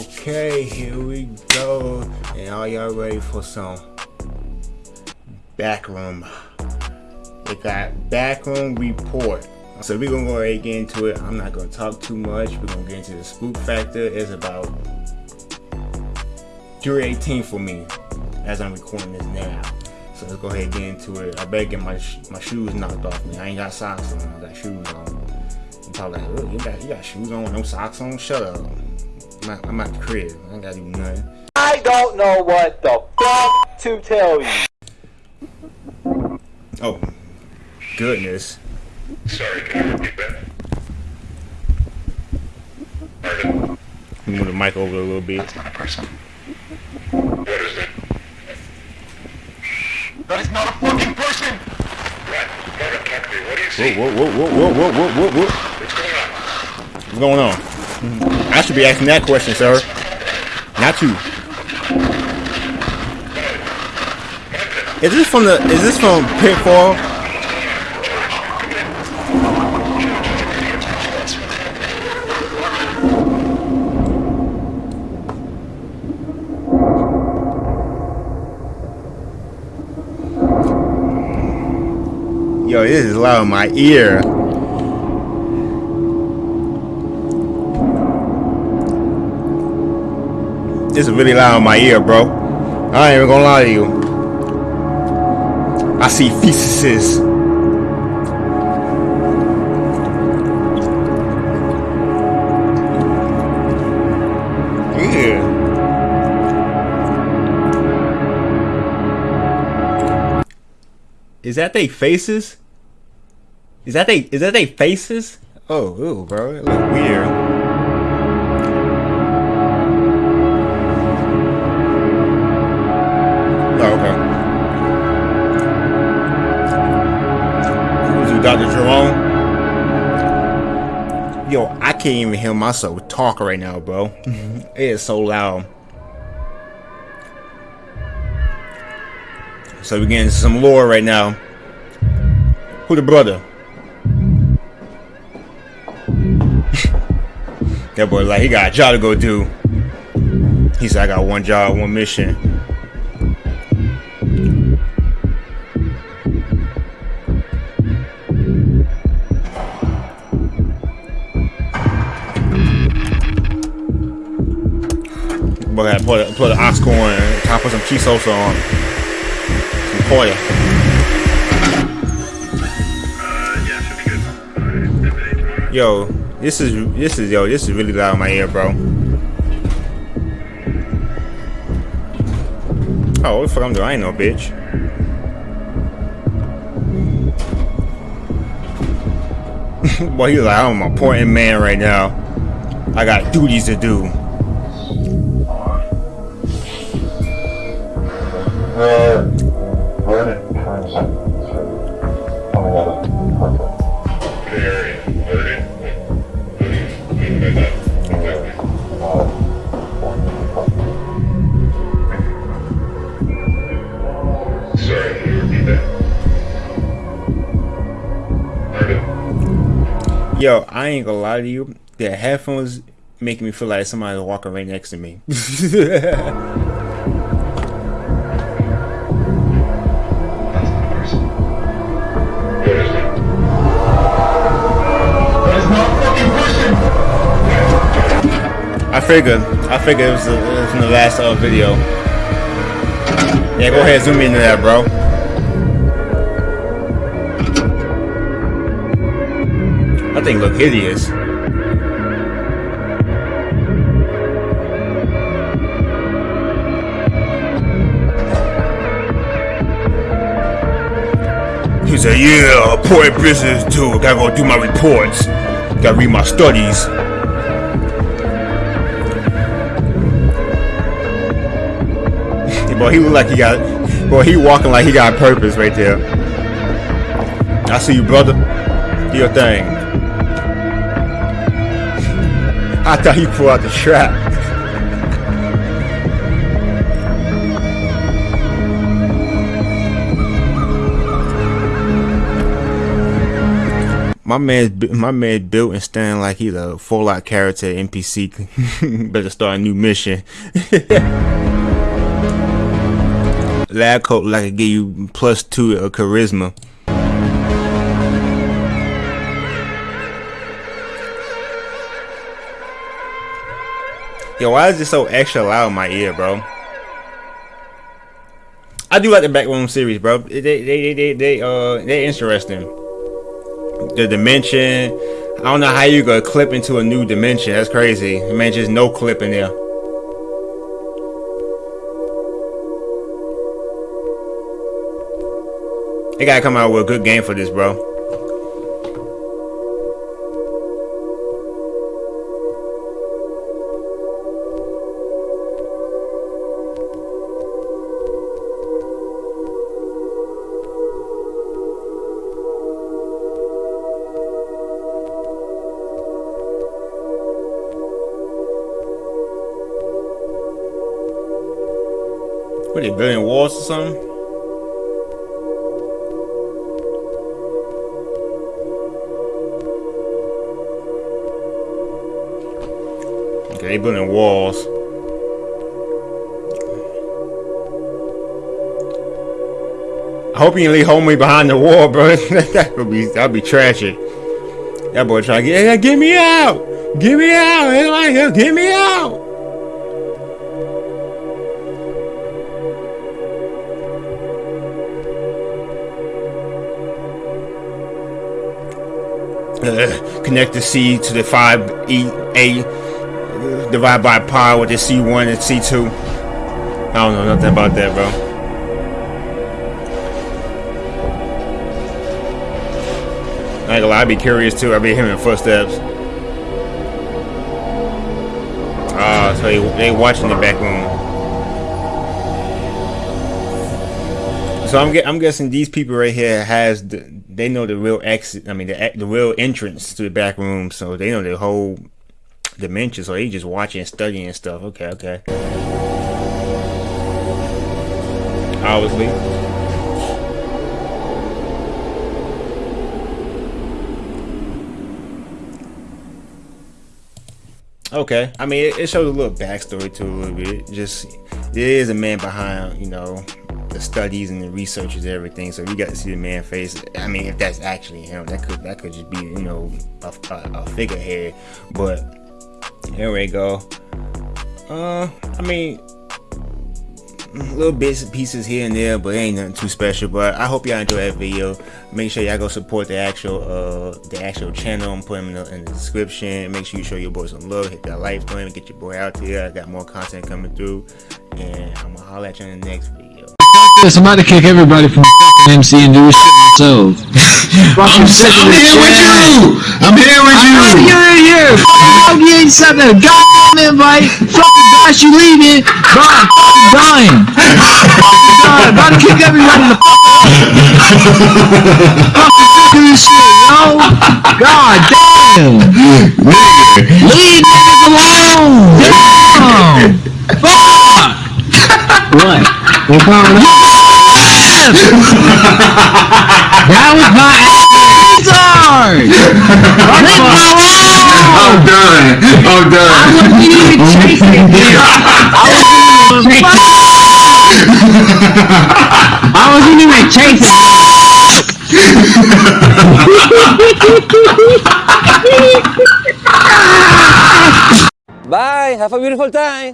Okay, here we go. And are y'all ready for some backroom? We got backroom report. So we're gonna go ahead and get into it. I'm not gonna talk too much. We're gonna get into the spook factor. It's about 318 for me as I'm recording this now. So let's go ahead and get into it. I better get my my shoes knocked off me. I ain't got socks on. I got shoes on. You probably like, you got you got shoes on, no socks on. Shut up. I'm at, I'm at the crib. I ain't gotta do nothing. I don't know what the fuck to tell you. Oh, goodness. Sorry, can you repeat that? Pardon? Move the mic over a little bit. That's not a person. What is it? That is not a fucking person! What? Morgan, talk to me. What do you see? Whoa, whoa, whoa, whoa, whoa, whoa, whoa, whoa. What's going on? What's going on? I should be asking that question, sir. Not you. Is this from the? Is this from Pitfall? Yo, this is loud in my ear. This is really loud in my ear, bro. I ain't even gonna lie to you. I see. Yeah. Is that they faces? Is that they is that they faces? Oh, ooh, bro, it look weird. Can't even hear myself talk right now, bro. it is so loud. So we're getting some lore right now. Who the brother? that boy like he got a job to go do. He said I got one job, one mission. Boy, I put put an ox corn and of some cheese sauce on. Some tomorrow. Yo, this is this is yo, this is really loud in my ear, bro. Oh, what the fuck I'm doing? No bitch. Boy, he's like, I'm an important man right now. I got duties to do. We're, we're in terms of coming out of. Uh, repeat that? Yo, I ain't gonna lie to you. The headphones making me feel like somebody's walking right next to me. figured. I figured it was, it was from the last uh, video. Yeah, go ahead, zoom into that, bro. That thing look hideous. He said, yeah, important business too. Gotta go do my reports. Gotta read my studies. Boy, he look like he got. Boy, he walking like he got purpose right there. I see you, brother. Do your thing. I thought he pulled out the trap. My man, my man built and stand like he's a Fallout character NPC. Better start a new mission. Lab coat like I give you plus two of charisma. Yo, why is it so extra loud in my ear, bro? I do like the backroom series, bro. They they they they, they uh they're interesting. The dimension. I don't know how you gonna clip into a new dimension. That's crazy. Man, just no clip in there. They gotta come out with a good game for this, bro. What are they building walls or something? Okay, they building walls. I hope you leave homie behind the wall, bro. that would be that'd be tragic. That boy trying to get, get me out, get me out, get me out. Uh, connect the C to the 5E A divide by pi with the C1 and C2. I don't know nothing about that, bro. Lie, I'd be curious too. I'd be hearing footsteps. Ah, so they, they watching the back room. So I'm I'm guessing these people right here has the they know the real exit. I mean the the real entrance to the back room, so they know the whole dimension. So they just watching, and studying and stuff. Okay, okay. Obviously. Okay, I mean it, it shows a little backstory to a little bit. Just there is a man behind, you know, the studies and the researches and everything. So you got to see the man face. I mean, if that's actually him, that could that could just be you know a, a, a figurehead. But here we go. Uh, I mean, little bits and pieces here and there, but ain't nothing too special. But I hope y'all enjoy that video. Make sure y'all go support the actual uh the actual channel. I'm putting in the, in the description. Make sure you show your boy some love. Hit that like button. Get your boy out there. I got more content coming through, and I'm gonna holler at you in the next video. this. I'm about to kick everybody from fucking MC and do this shit myself. I'm, sick I'm this here with shit. you. I'm here with you. Oh, you're in here. Fuck, you ain't sent a goddamn invite. Fucking gosh, you leaving. Bro, I'm fucking dying. Fucking dying. About to kick everybody the fuck out. Fucking of this shit, yo. God damn. Leave niggas alone. Damn. Fuck. What? What's wrong with That I'm done. I wasn't even chasing. I wasn't even chasing. Bye. Have a beautiful time.